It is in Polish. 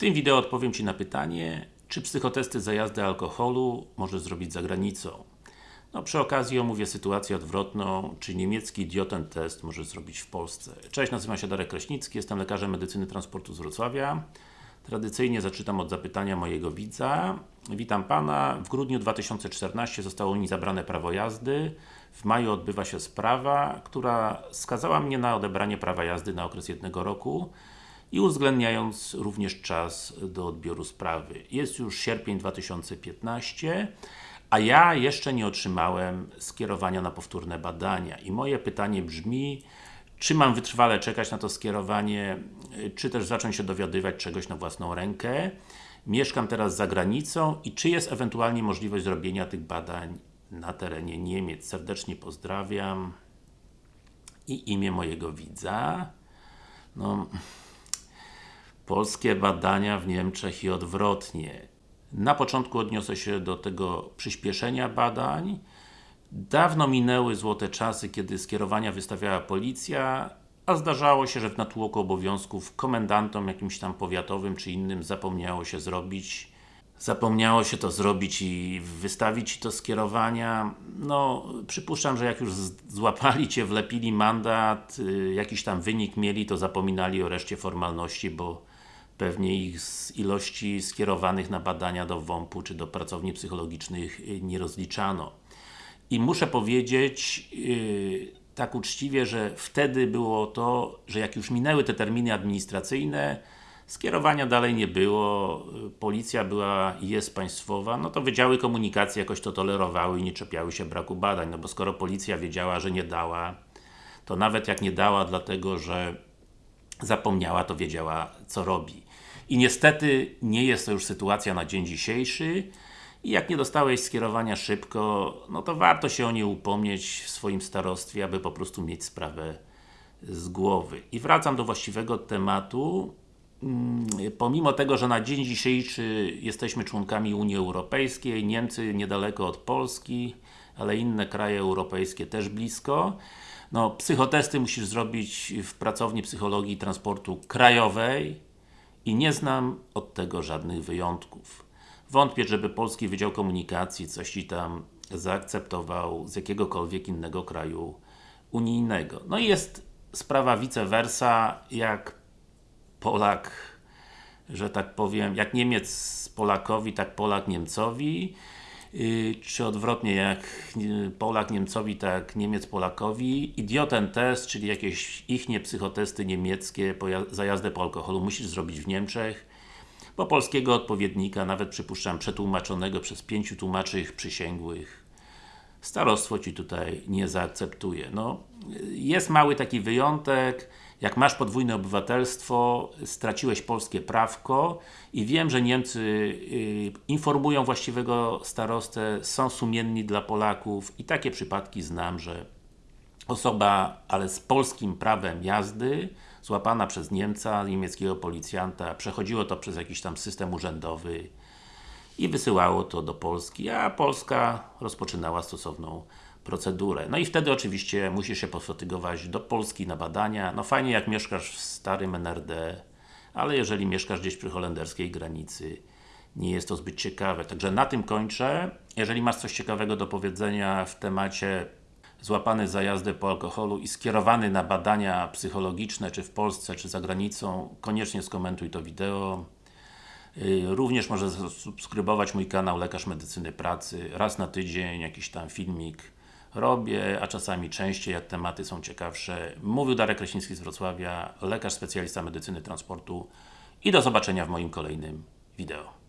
tym wideo odpowiem Ci na pytanie, czy psychotesty za jazdę alkoholu możesz zrobić za granicą. No, przy okazji omówię sytuację odwrotną, czy niemiecki idioten test możesz zrobić w Polsce. Cześć, nazywam się Darek Kraśnicki, jestem lekarzem medycyny transportu z Wrocławia. Tradycyjnie zaczytam od zapytania mojego widza. Witam Pana. W grudniu 2014 zostało mi zabrane prawo jazdy. W maju odbywa się sprawa, która skazała mnie na odebranie prawa jazdy na okres jednego roku i uwzględniając również czas do odbioru sprawy. Jest już sierpień 2015, a ja jeszcze nie otrzymałem skierowania na powtórne badania. I moje pytanie brzmi, czy mam wytrwale czekać na to skierowanie, czy też zacząć się dowiadywać czegoś na własną rękę. Mieszkam teraz za granicą i czy jest ewentualnie możliwość zrobienia tych badań na terenie Niemiec. Serdecznie pozdrawiam. I imię mojego widza. No, polskie badania w Niemczech i odwrotnie. Na początku odniosę się do tego przyspieszenia badań. Dawno minęły złote czasy, kiedy skierowania wystawiała policja, a zdarzało się, że w natłoku obowiązków komendantom jakimś tam powiatowym czy innym zapomniało się zrobić zapomniało się to zrobić i wystawić to skierowania. No, przypuszczam, że jak już złapali Cię, wlepili mandat, y, jakiś tam wynik mieli, to zapominali o reszcie formalności, bo pewnie ich z ilości skierowanych na badania do WOMP-u czy do pracowni psychologicznych y, nie rozliczano. I muszę powiedzieć yy, tak uczciwie, że wtedy było to, że jak już minęły te terminy administracyjne, skierowania dalej nie było, policja była i jest państwowa, no to Wydziały Komunikacji jakoś to tolerowały i nie czepiały się braku badań, no bo skoro policja wiedziała, że nie dała, to nawet jak nie dała dlatego, że zapomniała, to wiedziała co robi. I niestety nie jest to już sytuacja na dzień dzisiejszy i jak nie dostałeś skierowania szybko, no to warto się o nie upomnieć w swoim starostwie, aby po prostu mieć sprawę z głowy. I wracam do właściwego tematu. Mm, pomimo tego, że na dzień dzisiejszy jesteśmy członkami Unii Europejskiej, Niemcy niedaleko od Polski, ale inne kraje europejskie też blisko, no, psychotesty musisz zrobić w pracowni psychologii transportu krajowej, i nie znam od tego żadnych wyjątków. Wątpię, żeby Polski Wydział Komunikacji coś Ci tam zaakceptował z jakiegokolwiek innego kraju unijnego. No i jest sprawa vice versa, jak Polak, że tak powiem, jak Niemiec Polakowi, tak Polak Niemcowi czy odwrotnie, jak Polak Niemcowi, tak Niemiec Polakowi. Idioten test, czyli jakieś ichnie psychotesty niemieckie za jazdę po alkoholu musisz zrobić w Niemczech, bo polskiego odpowiednika, nawet przypuszczam przetłumaczonego przez pięciu tłumaczy przysięgłych, starostwo Ci tutaj nie zaakceptuje. No, jest mały taki wyjątek, jak masz podwójne obywatelstwo, straciłeś polskie prawko i wiem, że Niemcy y, informują właściwego starostę, są sumienni dla Polaków i takie przypadki znam, że osoba, ale z polskim prawem jazdy, złapana przez Niemca, niemieckiego policjanta, przechodziło to przez jakiś tam system urzędowy i wysyłało to do Polski, a Polska rozpoczynała stosowną procedurę. No i wtedy oczywiście musisz się pofatygować do Polski na badania. No fajnie jak mieszkasz w starym NRD, ale jeżeli mieszkasz gdzieś przy holenderskiej granicy, nie jest to zbyt ciekawe. Także na tym kończę. Jeżeli masz coś ciekawego do powiedzenia w temacie złapany za jazdę po alkoholu i skierowany na badania psychologiczne, czy w Polsce, czy za granicą, koniecznie skomentuj to wideo. Y, również możesz subskrybować mój kanał Lekarz Medycyny Pracy. Raz na tydzień jakiś tam filmik robię, a czasami częściej, jak tematy są ciekawsze. Mówił Darek Kraśnicki z Wrocławia, lekarz specjalista medycyny transportu i do zobaczenia w moim kolejnym wideo.